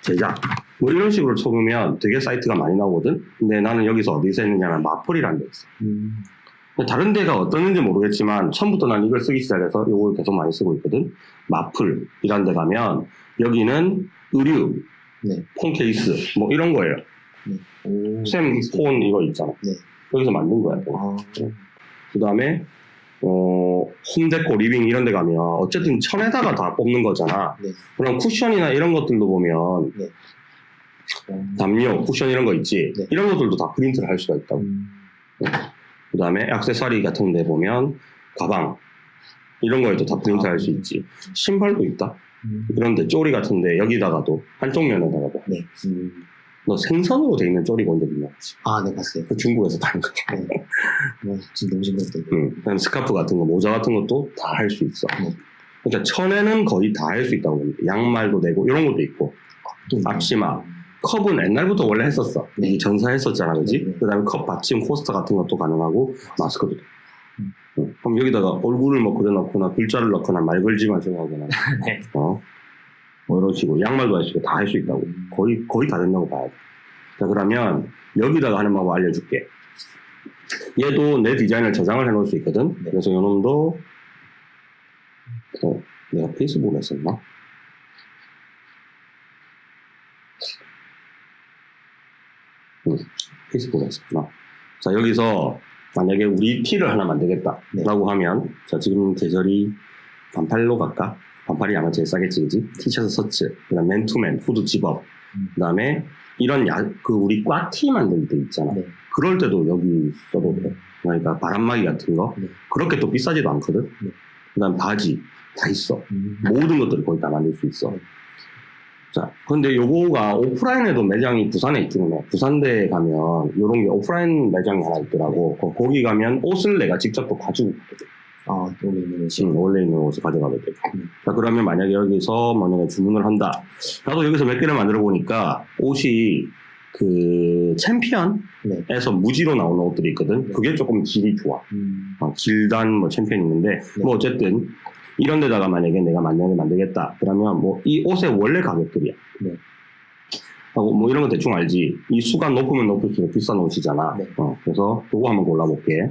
제작 뭐 이런 식으로 쳐보면 되게 사이트가 많이 나오거든 근데 나는 여기서 어디서 했느냐면 마플이라는 데 있어 음. 다른 데가 어떠는지 모르겠지만 처음부터 난 이걸 쓰기 시작해서 이걸 계속 많이 쓰고 있거든 마플이라는 데 가면 여기는 의류 네. 폰 케이스 뭐 이런 거예요 오. 쌤 폰 이거 있잖아 네. 여기서 만든 거야 아. 그 다음에 어, home deco living 이런 데 가면 어쨌든 천에다가 다 뽑는 거잖아 네. 그럼 쿠션이나 이런 것들도 보면 음. 담요, 쿠션 이런 거 있지 네. 이런 것들도 다 프린트를 할 수가 있다고 음. 그 다음에 액세서리 같은 데 보면 가방 이런 거에도 다 프린트 아. 할수 있지 신발도 있다 음. 그런데 쪼리 같은 데 여기다가도 한쪽 면에다가도 네. 음. 너 생선으로 돼 있는 쪼리 본적 있냐? 아, 네, 봤어요. 그 중국에서 파는 거 네. 뭐, 진짜 너무 신기했어요. 응. 그다음에 스카프 같은 거 모자 같은 것도 다 할 수 있어 네. 그러니까 천에는 거의 다 할 수 있다고 봅니다 양말도 되고 이런 것도 있고 또 앞치마 컵은 옛날부터 원래 했었어. 네. 이 전사했었잖아, 그지? 네, 네. 그 다음에 컵 받침 코스터 같은 것도 가능하고, 마스크도 돼. 음. 응. 그럼 여기다가 얼굴을 뭐 그려놓거나, 글자를 넣거나, 말 걸지 마시고 하거나, 네. 어? 뭐 이런 식으로, 양말도 할 수 있고, 다 할 수 있다고. 음. 거의, 거의 다 된다고 봐야 돼. 자, 그러면, 여기다가 하는 방법 알려줄게. 얘도 내 디자인을 저장을 해놓을 수 있거든? 네. 그래서 요놈도, 어, 내가 페이스북에 했었나? 응, 페이스북에 했었구나. 자, 여기서 만약에 우리 티를 하나 만들겠다. 네. 라고 하면, 자, 지금 계절이 반팔로 갈까? 반팔이 아마 제일 싸겠지, 그지? 티셔츠, 서츠, 그 다음 맨투맨, 후드 집업, 음. 그 다음에 이런 야, 그 우리 꽈티 만들 때 있잖아. 네. 그럴 때도 여기 써도 돼. 그러니까 바람막이 같은 거. 네. 그렇게 또 비싸지도 않거든. 네. 그 다음 바지. 다 있어. 음. 모든 것들을 거의 다 만들 수 있어. 네. 자, 근데 요거가 오프라인에도 매장이 부산에 있기는 해. 부산대에 가면 요런 게 오프라인 매장이 하나 있더라고. 거- 거기 가면 옷을 내가 직접 또 가지고 가거든. 아, 여기 있는 옷이. 응, 원래 있는 옷을 가져가게 돼. 음. 자, 그러면 만약에 여기서 만약에 주문을 한다. 나도 여기서 몇 개를 만들어 보니까 옷이 그 챔피언에서 네. 무지로 나오는 옷들이 있거든. 네. 그게 조금 질이 좋아. 음. 어, 길단 뭐 챔피언 있는데 뭐 어쨌든 이런 데다가 만약에 내가 만약에 만들겠다 그러면 뭐 이 옷의 원래 가격들이야 네. 하고 뭐 이런 거 대충 알지 이 수가 높으면 높을수록 비싼 옷이잖아 네. 어, 그래서 요거 한번 골라볼게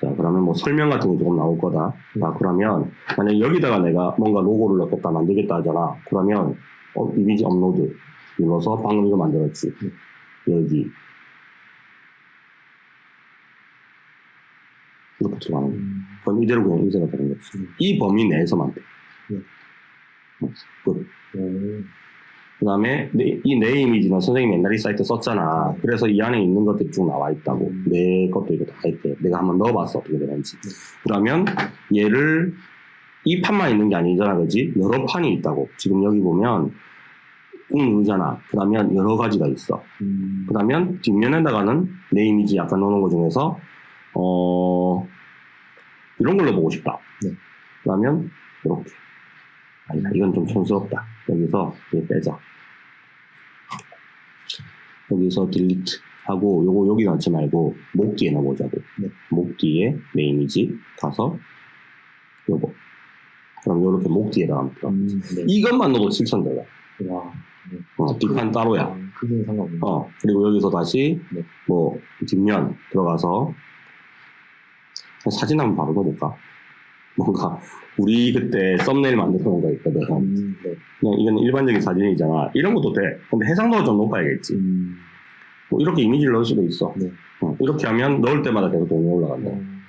자 그러면 뭐 설명 같은 거 조금 나올 거다 자 그러면 만약에 여기다가 내가 뭔가 로고를 넣겠다 만들겠다 하잖아 그러면 어, 이미지 업로드 눌러서 방금 이거 만들었지 여기 이렇게 들어가는 거야. 음. 그럼 이대로 그냥 인쇄가 되는 거지. 음. 이 범위 내에서만 돼. 네. 어, 끝. 오. 그 다음에 이내 이미지는 선생님이 옛날에 이 사이트 썼잖아. 네. 그래서 이 안에 있는 것들이 쭉 나와 있다고. 음. 내 것도 이거 다 있대. 내가 한번 넣어봤어. 어떻게 되는지. 네. 그러면 얘를 이 판만 있는 게 아니잖아. 그지? 여러 판이 있다고. 지금 여기 보면 꾹 누르잖아. 그러면 여러 가지가 있어. 음. 그러면 뒷면에다가는 내 이미지 약간 넣는 것 중에서 어 이런 걸로 보고 싶다. 네. 그러면 이렇게 아니다 이건 좀 촌스럽다. 여기서 얘 빼자. 여기서 딜리트 하고 요거 여기 넣지 말고 목 뒤에 넣어보자고. 네. 목 뒤에 내 이미지 가서 요거. 그럼 요렇게 목 하면 돼. 음. 네. 이것만 넣어도 7,000대야. 와. 네. 어, 뒷판 따로야. 아, 그게 상관없네. 어, 그리고 여기서 다시, 네. 뭐, 뒷면 들어가서, 사진 한번 바로 넣어볼까? 뭔가, 우리 그때 썸네일 놓은 거 있거든. 음. 네. 그냥 이건 일반적인 사진이잖아. 이런 것도 돼. 근데 해상도가 좀 높아야겠지. 음. 뭐 이렇게 이미지를 넣을 수도 있어. 네. 어, 이렇게 하면 넣을 때마다 계속 돈이 올라간다. 음.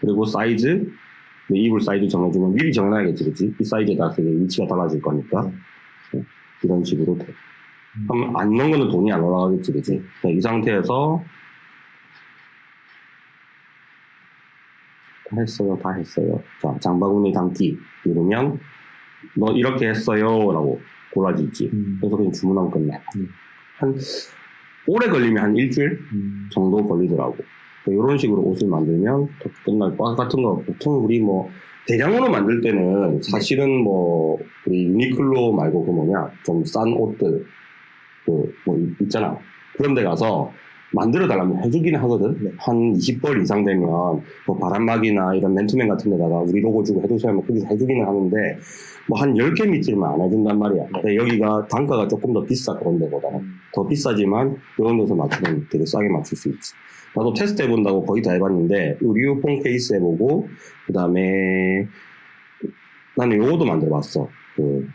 그리고 사이즈, 내 이불 사이즈 정해주면 미리 정해놔야겠지, 그치? 이 사이즈에 따라서 위치가 달라질 거니까. 네. 이런 식으로 돼. 음. 그럼 안 넣은 거는 돈이 안 올라가겠지, 그치? 자, 이 상태에서 했어요, 다 했어요. 자, 장바구니 담기 누르면 너 이렇게 했어요 라고 골라지지. 음. 그래서 그냥 주문하면 끝나. 음. 한 오래 걸리면 한 일주일 음. 정도 걸리더라고. 이런 식으로 옷을 만들면 더 끝날 것 같은 거 보통 우리 뭐 대량으로 만들 때는 사실은 뭐 우리 유니클로 말고 그 뭐냐 좀 싼 옷들 그 뭐 있잖아 그런 데 가서 만들어 달라면 해주긴 하거든. 네. 한 20벌 이상 되면 뭐 바람막이나 이런 맨투맨 같은 데다가 우리 로고 주고 해주세요 하면 거기서 해주기는 하는데 뭐 한 10개 밑으면 안 해준단 말이야. 근데 여기가 단가가 조금 더 비싸 그런 데보다는. 음. 더 비싸지만 이런 데서 맞추면 되게 싸게 맞출 수 있지. 나도 테스트 해본다고 거의 다 해봤는데 의류폰 케이스 해보고 그 다음에 나는 요거도 만들어봤어. 그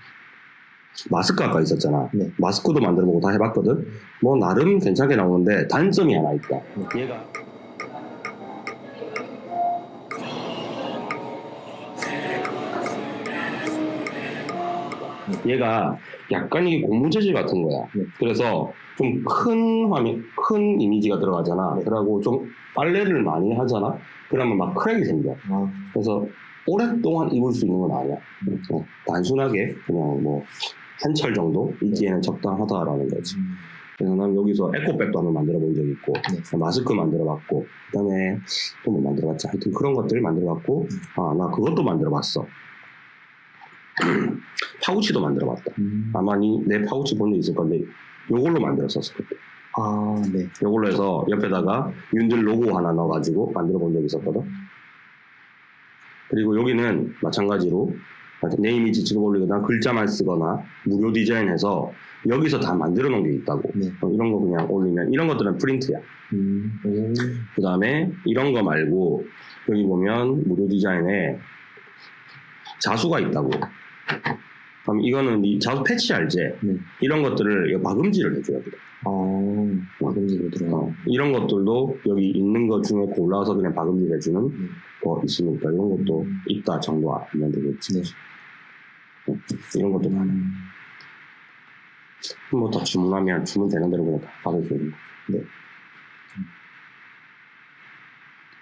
마스크 아까 있었잖아. 네. 마스크도 만들어보고 다 해봤거든. 뭐 나름 괜찮게 나오는데 단점이 하나 있다. 얘가 얘가 약간 이게 고무 재질 같은 거야. 네. 그래서 좀 큰 화면, 큰 이미지가 들어가잖아. 네. 그러고 좀 빨래를 많이 하잖아. 그러면 막 크랙이 생겨. 아, 그래서 오랫동안 입을 수 있는 건 아니야. 어, 단순하게 그냥 뭐 한 철 정도 입기에는 적당하다라는 거지. 음. 그래서 난 여기서 에코백도 한번 만들어 본 적이 있고 네. 마스크 만들어 봤고 그다음에 또 뭐 만들어 봤지 하여튼 그런 것들 만들어 봤고 아 나 그것도 만들어 봤어 파우치도 만들어 봤다 음. 아마 니, 내 파우치 본 적 있을 건데 요걸로 만들었었어 그때 아, 네. 요걸로 해서 옆에다가 윤들 로고 하나 넣어가지고 만들어 본 적이 있었거든 그리고 여기는 마찬가지로 내 이미지 찍어 올리거나 글자만 쓰거나 무료 디자인해서 여기서 다 만들어 놓은 게 있다고 네. 어, 이런 거 그냥 올리면 이런 것들은 프린트야 음. 오. 그 다음에 이런 거 말고 여기 보면 무료 디자인에 자수가 있다고 그럼 이거는 이 자수 패치 알지? 네. 이런 것들을 막음질을 해줘야 돼 아, 막음질로 들어가. 어, 이런 것들도 여기 있는 것 중에 골라서 그냥 박음질 해주는 네. 거 있으니까 이런 것도 음. 있다 정도 알면 되겠지 네. 어, 이런 것도 많아 음. 뭐더 주문하면 주문 되는 대로 그냥 다 받아주는 거 네.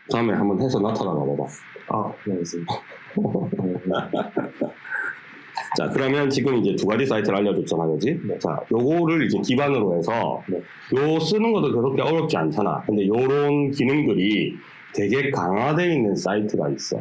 다음에 한번 해서 나타나 봐봐 아, 네, 알겠습니다. 어, 자, 그러면 지금 이제 두 가지 사이트를 알려줬잖아, 그지? 네. 자, 요거를 이제 기반으로 해서, 네. 요 쓰는 것도 그렇게 어렵지 않잖아. 근데 요런 기능들이 되게 강화되어 있는 사이트가 있어.